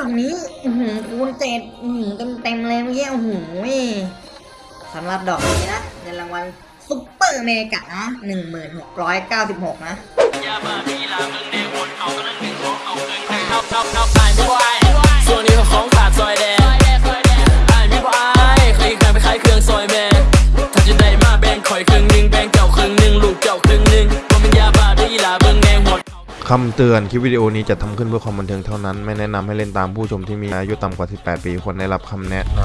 ดอกนี้อือหือคูณเจ็ดอือหือเต็มเต็มเลยเมื่อกี้โอ้โหสำหรับดอกนี้นะเงินรางวัลซุปเปอร์เมกะนะหนึ่งหมื่นหกร้อยเก้าสิบหกนะส่วนนี้เขาของขาดซอยแดง คำเตือน คลิปวิดีโอนี้จะทำขึ้นเพื่อความบันเทิงเท่านั้น ไม่แนะนำให้เล่นตามผู้ชมที่มีอายุต่ำกว่า 18 ปีควรได้รับคำแนะน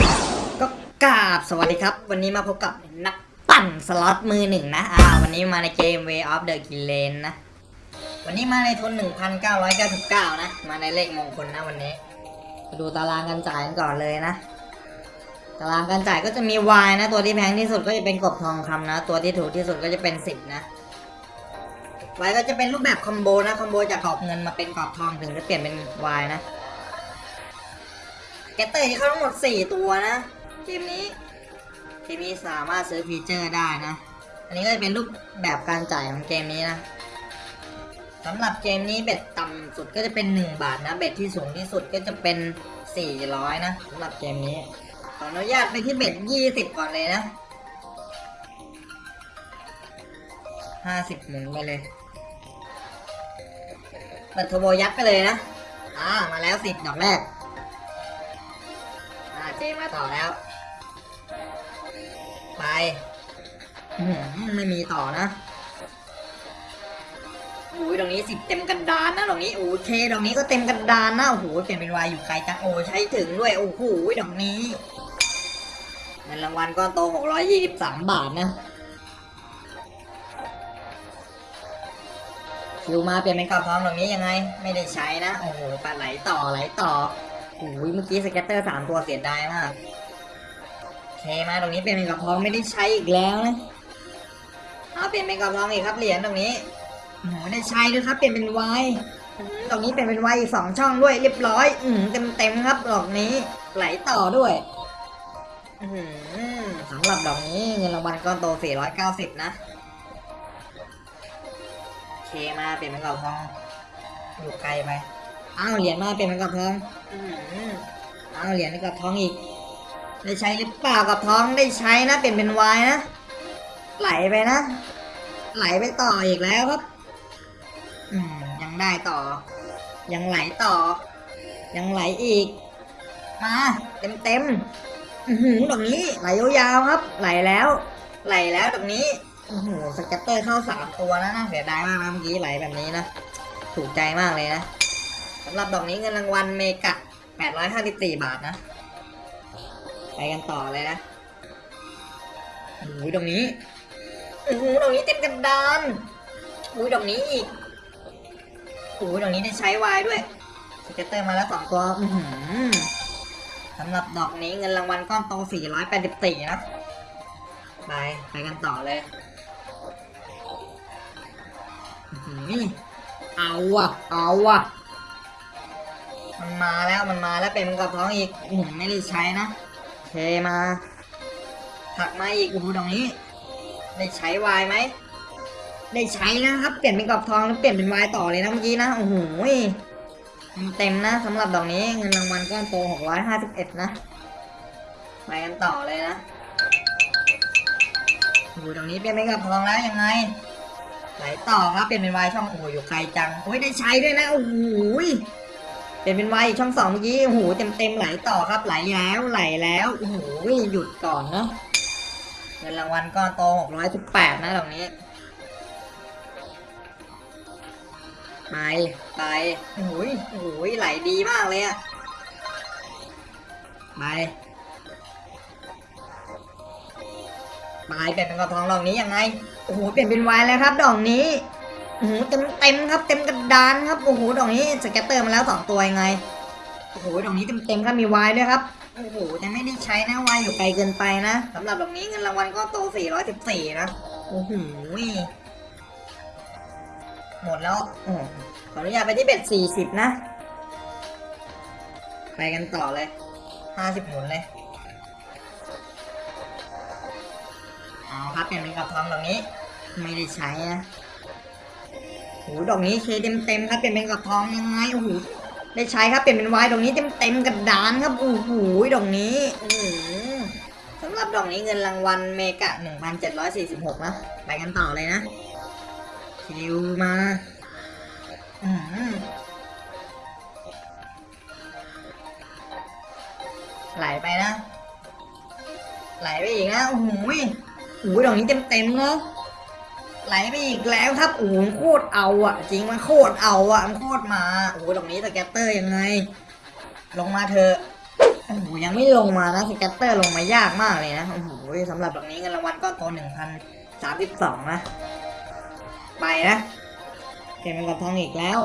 ำก็กราบสวัสดีครับ วันนี้มาพบกับนักปั่นสล็อตมือหนึ่งนะ อ่า วันนี้มาในเกม Way of the k i l l a n นะ วันนี้มาในทุน 1,999 นะ มาในเลขมงคลนะวันนี้มาดูตารางการจ่ายกันก่อนเลยนะ ตารางการจ่ายก็จะมี Y นะ ตัวที่แพงที่สุดก็จะเป็นกบทองคำนะ ตัวที่ถูกที่สุดก็จะเป็น 10 นะ Y ก็จะเป็นรูปแบบคอมโบนะ คอมโบจากกรอบเงินมาเป็นกรอบทองถึงจะเปลี่ยนเป็น Y นะ แกตเตอร์ที่เขาทั้งหมด 4 ตัวนะเกมนี้เกมนี้สามารถซื้อฟีเจอร์ได้นะ อันนี้ก็จะเป็นรูปแบบการจ่ายของเกมนี้นะสำหรับเกมนี้ bet ต่ำสุดก็จะเป็น 1 บาทนะ bet ที่สูงที่สุดก็จะเป็น 400 นะสำหรับเกมนี้ ขออนุญาตไปที่ bet 20 ก่อนเลยนะ 50หมุนไปเลย เปิดโทรโบยัดไปเลยนะ อ่า มาแล้ว10ดอกแรก อ่าเจมาต่อแล้ว ไปหือไม่มีต่อนะอุ้ยตรงนี้สิบเต็มกระดานนะตรงนี้โอเคตรงนี้ก็เต็มกระดานนะโอ้โหเปลี่ยนเป็นวายอยู่ไกลจังโอ้ใช้ถึงด้วยโอ้โหดอกนี้เงินรางวัลก้อนโตหกร้อยยี่สิบสามบาทนะ คิวมาเปลี่ยนเป็นกรอบทองตรงนี้ยังไง ไม่ได้ใช้นะ โอ้โหปลาไหลต่อไหลต่อโอ้ยเมื่อกี้สเก็ตเตอร์สามตัวเสียดายมากโอเคมาตรงนี้เปลี่ยนเป็นกระเพองไม่ได้ใช้อีกแล้วนะเอาเปลี่ยนเป็นกระเพองอีกครับเหรียญตรงนี้โอ้โหได้ใช้ด้วยครับเปลี่ยนเป็นวายตรงนี้เปลี่ยนเป็นวายอีกสองช่องด้วยเรียบร้อย อืมเต็มเต็มครับดอกนี้ไหลต่อด้วยอื้อหือสำหรับดอกนี้เงินรางวัลก้อนโต490 นะโอเค มาเปลี่ยนเป็นกระเพอง อยู่ไกลไปอ้าวเหรียญมาเปลี่ยนเป็นกระเพองอื้อหืออ้าวเหรียญเป็นกระเพองอีก ได้ใช้หรือเปล่ากับท้องได้ใช้นะเปลี่ยนเป็นวายนะไหลไปนะ ไหลไปต่ออีกแล้วครับอืมยังได้ต่อ ยังไหลต่อ ยังไหลอีก มาเต็มเต็มๆอื้อหือตรงนี้ไหลยาวๆครับ ไหลแล้ว ไหลแล้วตรงนี้ โอ้โห scatter เข้าสามตัวนะน่าเสียดายมากนะเมื่อกี้ไหลแบบนี้นะ ถูกใจมากเลยนะสำหรับดอกนี้เงินรางวัล mega 854บาทนะ ไปกันต่อเลยนะโอ้ยตรงนี้โอ้โหตรงนี้เต็มกระดานโอ้ยตรงนี้อีกโอ้ยตรงนี้ได้ใช้ wild ด้วย scatter มาแล้วสองตัวสำหรับดอกนี้เงินรางวัลก้อนโต484นะ ไป ไปกันต่อเลย เอาอะเอาอะมันมาแล้วมันมาแล้วเป็นกรอบทองอีกอื้อหือไม่ได้ใช้นะเคมาถักมาอีกอ้โหตรงนี้ ได้ใช้วายไหมได้ใช้นะครับ เปลี่ยนเป็นกรอบทองแล้วเปลี่ยนเป็นวายต่อเลยนะเมื่อกี้นะโอ้โหเต็มนะสำหรับดอกนี้เงินรางวัลก้อนโต651 นะไปกันต่อเลยนะโอ้โหตรงนี้เปลี่ยนเป็นกรอบทองแล้วยังไง ไหลต่อครับเปลี่ยนเป็นวายช่องโอ้โหอยู่ไกลจังโอ้ยได้ใช้ด้วยนะโอ้โหเปลี่ยนเป็นวายอีกช่องสองเมื่อกี้โอ้โหเต็มเต็มไหลต่อครับไหลแล้วไหลแล้วโอ้โหหยุดก่อนเนาะเงินรางวัลก้อนโตหกร้อยสิบแปดนะตรงนี้ไปไปโอ้โหโอ้โหไหลดีมากเลยอะไปไปเป็นกรอบทองดอกนี้ยังไง โอ้โหเปลี่ยนเป็นวายแล้วครับดอกนี้โอ้โหเต็มเต็มครับ เต็มกระดานครับโอ้โหดอกนี้ scatter มาแล้วสองตัวยังไงโอ้โหดอกนี้เต็มเต็มครับมีวายด้วยครับโอ้โหแต่ไม่ได้ใช้นะวายอยู่ไกลเกินไปนะสำหรับดอกนี้เงินรางวัลก็โต414นะโอ้โหหมดแล้วอขออนุญาตไปที่เบ็ด40นะไปกันต่อเลย50หมุนเลย เอาครับเปลี่ยนเป็นกับทองดอกนี้ ไม่ได้ใช้นะโอ้โหดอกนี้เคเต็มเต็มครับเปลี่ยนเป็นกระทองยังไงโอ้โหได้ใช้ครับเปลี่ยนเป็นวายตรงนี้เต็มเต็มกระดานครับโอ้โหตรงนี้อื้อหือสำหรับดอกนี้เงินรางวัลเมกะ1,746นเจ็ดร้อยสี่สิบหกนะไปกันต่อเลยนะคิวมาอือหือไหลไปนะ ไหลไปอีกนะโอ้โห อู้ดอกนี้เต็มเต็มเนาะไหลไปอีกแล้วครับโอ้โหโคตรเอาอะ จริงมันโคตรเอาอะมันโคตรมาโอ้ดอกนี้ scatter ยังไง ลงมาเถอะโอ้โหยังไม่ลงมานะ scatter ลงมายากมากเลยนะโอ้โหสำหรับดอกนี้เงินรางวัลก้อนโตหนึ่งพันสามสิบสองนะไปนะเก็บเป็นกรอบทองอีกแล้ว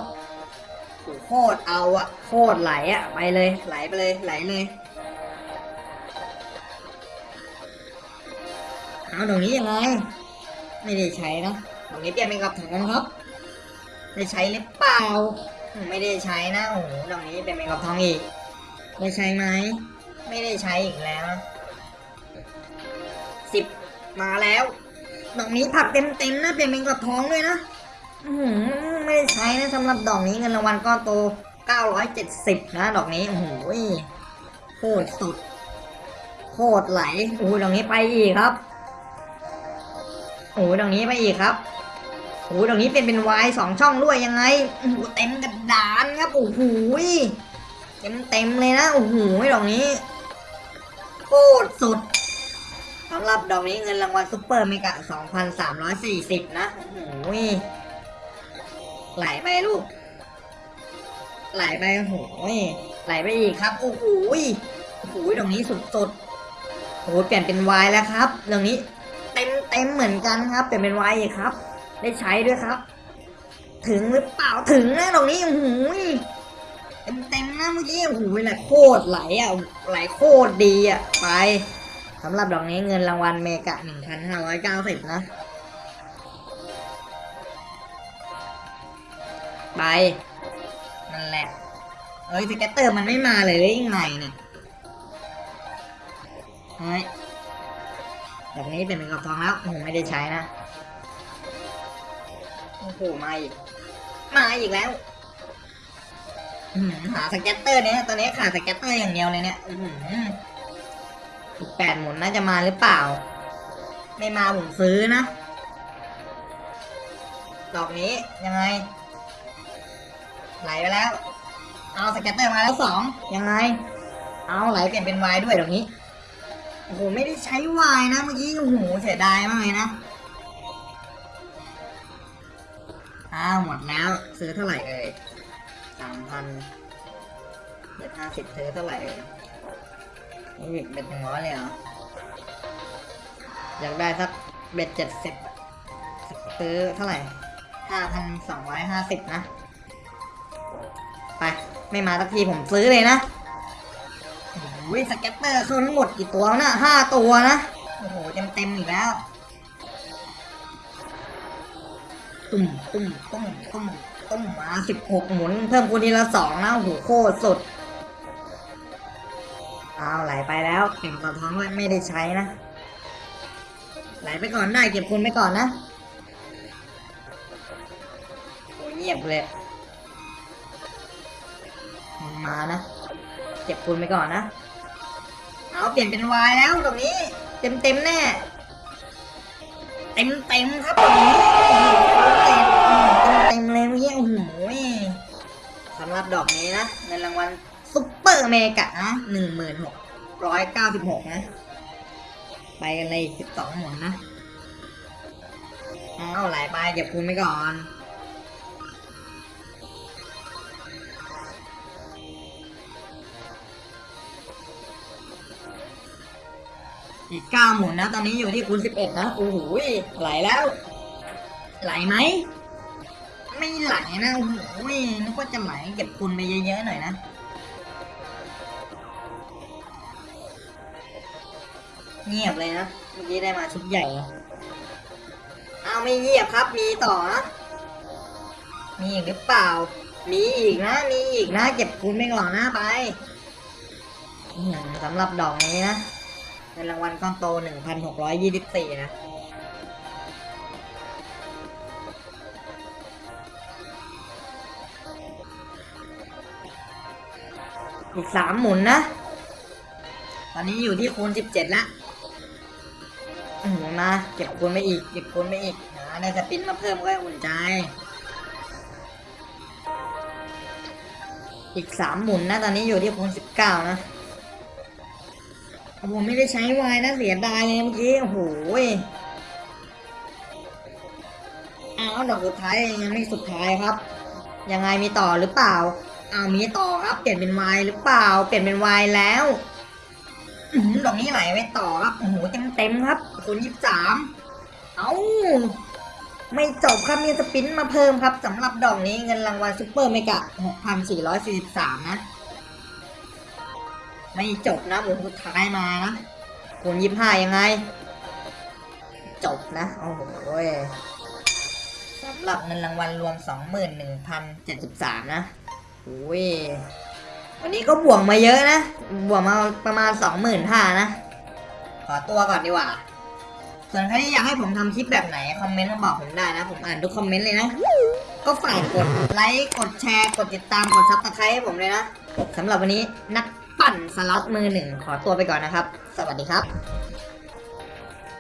โอ้โหโคตรเอาอะโคตรไหลอะไปเลยไหลไปเลยไหลเลย เอาตรงนี้ยังไง ไม่ได้ใช้นะตรงนี้เปลี่ยนเป็นกับถังนะครับ ได้ใช้หรือเปล่า ไม่ได้ใช้นะโอ้โหตรงนี้เป็นเป็นกับทองอีก ได้ใช้ไหม ไม่ได้ใช้อีกแล้วสิบมาแล้วดอกนี้ผักเต็มๆนะเปลี่ยนเป็นกับทองด้วยนะอืไม่ได้ใช้นะสำหรับดอกนี้เงินรางวัลก้อนโต970 นะ ดอกนี้ โอ้โหโคตรสุด โคตรไหลโอ้ดอกนี้ไปอีกครับ โอ้ตรงนี้ไปอีกครับโอ้ตรงนี้เป็นเป็นวายสองช่องด้วยยังไงโอ้เต็มกระดานครับโอ้โหเต็มเต็มเลยนะโอ้โหดอกนี้โคตรสุดสำหรับดอกนี้เงินรางวัล super mega 2,340 นะโอ้โหไหลไปลูก ไหลไปโอ้โหไหลไปอีกครับโอ้โหโอ้โหตรงนี้สุดๆโอ้โหเปลี่ยนเป็นวายแล้วครับตรงนี้ เต็มเหมือนกันครับเปลี่ยนเป็นไวครับ ได้ใช้ด้วยครับ ถึงหรือเปล่าถึงนะตรงนี้โอ้โหเต็มเต็มๆนะเมื่อกี้โอ้โหไหลโคตรไหลอะไหลโคตรดีอะไปสำหรับดอกนี้เงินรางวัลเมกะหนึ่งพันห้าร้อยเก้าสิบนะไปนั่นแหละเอ้ย scatter มันไม่มาเลยหรือยังไงเนี่ยเฮ้ย แบบนี้เป็นเป็นกรอบทองแล้วโอ้โหไม่ได้ใช้นะโอ้โหมาอีกมาอีกแล้วหา scatter เนี่ยตอนนี้ขาด scatter อย่างเดียวเลยเนี่ยอีกแปดหมุนน่าจะมาหรือเปล่า ไม่มาผมซื้อนะดอกนี้ยังไง ไหลไปแล้ว เอา scatter มาแล้วสองยังไง เอาไหลเปลี่ยนเป็นวายด้วยดอกนี้ โอ้โห ไม่ได้ใช้วายนะ เมื่อกี้โอ้โหเสียดายมากเลยนะ อ้าว หมดแล้ว ซื้อเท่าไหร่เอ่ยสามพันเจ็ดห้าสิบซื้อเท่าไหร่เอ่ยนี่เป็นถึงร้อยเลยเหรอ อยากได้สัก bet เจ็ดสิบซื้อเท่าไหร่ห้าพันสองร้อยห้าสิบนะ ไป ไม่มาสักทีผมซื้อเลยนะ โอ้ย scatter เข้าทั้งหมดกี่ตัวนะห้าตัวนะ โอ้โหเต็มเต็มอีกแล้ว ตุ้มตุ้มตุ้มตุ้มตุ้มมาสิบหกหมุน เพิ่มคูณทีละสองนะโอ้โหโคตรสุด เอาไหลไปแล้วเก็บกระท้องไว้ไม่ได้ใช้นะ ไหลไปก่อนได้เก็บคูณไปก่อนนะโอ้เงียบเลยมันมานะ เก็บคูณไปก่อนนะ เอาเปลี่ยนเป็นวายแล้วตรงนี้ เต็มเต็มแน่ เต็มเต็มครับตรงนี้เต็มเต็มเลยเมื่อกี้โอ้โหสำหรับดอกนี้นะเงินรางวัลซุปเปอร์เมกะนะหนึ่งหมื่นหกร้อยเก้าสิบหกนะ ไปกันเลยสิบสองหมุนนะเอาหลายไปเก็บคูณไปก่อน อีกเก้าหมุนนะ ตอนนี้อยู่ที่คูณสิบเอ็ดนะ โอ้โหไหลแล้ว ไหลไหม ไม่ไหลนะ โอ้โหนึกว่าจะไหลเก็บคูณไปเยอะๆหน่อยนะเงียบเลยนะ เมื่อกี้ได้มาชุดใหญ่นะอ้าไม่เงียบครับ มีต่อนะมีอีกหรือเปล่า มีอีกนะ มีอีกนะ เก็บคูณไปก่อนนะไปสำหรับดอกนี้นะ เป็นรางวัลก้อนโต 1,624 นะ อีกสามหมุนนะ ตอนนี้อยู่ที่คูณสิบเจ็ดละอืมมาเก็บคูณไปอีก เก็บคูณไปอีกหาได้สปินมาเพิ่มก็อุ่นใจ อีกสามหมุนนะ ตอนนี้อยู่ที่คูณสิบเก้านะ โอ้โหไม่ได้ใช้วายนะเสียดายเลยเมื่อกี้ โอ้โหยอ้าวดอกสุดท้ายยังไม่สุดท้ายครับ ยังไงมีต่อหรือเปล่าเอามีต่อครับ เปลี่ยนเป็นวายหรือเปล่า เปลี่ยนเป็นวายแล้วดอกนี้ไหลไว้ต่อครับ โอ้โหเต็มเต็มครับคูณยี่สิบสามเอาไม่จบครับมี spin มาเพิ่มครับสำหรับดอกนี้เงินรางวัล super mega 6,443นะ ไม่จบนะหมุนสุดท้ายมานะคูณยี่ห้ายังไง จบนะ โอ้โหสำหรับเงินรางวัลรวม 21,073 นะโอ้ยวันนี้ก็บวกมาเยอะนะ บวกมาประมาณ 25,000นะ ขอตัวก่อนดีกว่า ส่วนใครที่อยากให้ผมทำคลิปแบบไหน คอมเมนต์มาบอกผมได้นะ ผมอ่านทุกคอมเมนต์เลยนะ ก็ฝากกดไลค์ กดแชร์ กดติดตาม กด subscribe ให้ผมเลยนะสำหรับวันนี้นัก ปั่นสล็อตมือหนึ่งขอตัวไปก่อนนะครับ สวัสดีครับ